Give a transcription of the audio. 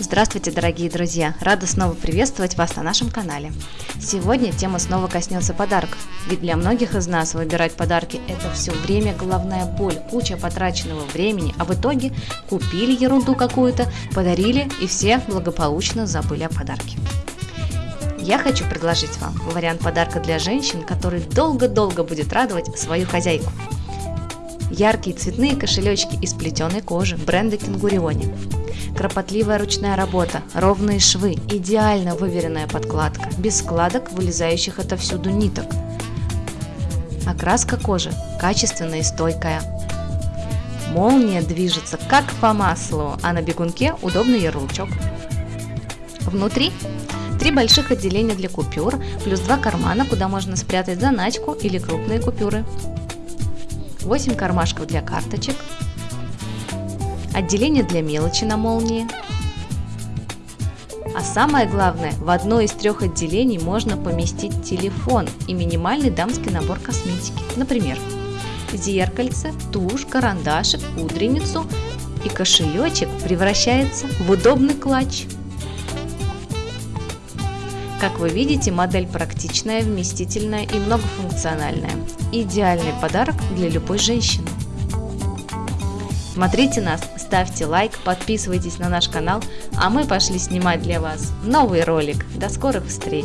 Здравствуйте, дорогие друзья! Рада снова приветствовать вас на нашем канале. Сегодня тема снова коснется подарков, ведь для многих из нас выбирать подарки – это все время головная боль, куча потраченного времени, а в итоге купили ерунду какую-то, подарили и все благополучно забыли о подарке. Я хочу предложить вам вариант подарка для женщин, который долго-долго будет радовать свою хозяйку. Яркие цветные кошелечки из плетеной кожи бренда Кенгуриони Кропотливая ручная работа, ровные швы, идеально выверенная подкладка, без складок, вылезающих отовсюду ниток. Окраска кожи качественная и стойкая. Молния движется как по маслу, а на бегунке удобный ярлычок. Внутри три больших отделения для купюр, плюс два кармана, куда можно спрятать заначку или крупные купюры. 8 кармашков для карточек, отделение для мелочи на молнии. А самое главное, в одно из трех отделений можно поместить телефон и минимальный дамский набор косметики. Например, зеркальце, тушь, карандашик, пудреницу и кошелечек превращается в удобный клатч. Как вы видите, модель практичная, вместительная и многофункциональная. Идеальный подарок для любой женщины. Смотрите нас, ставьте лайк, подписывайтесь на наш канал, а мы пошли снимать для вас новый ролик. До скорых встреч!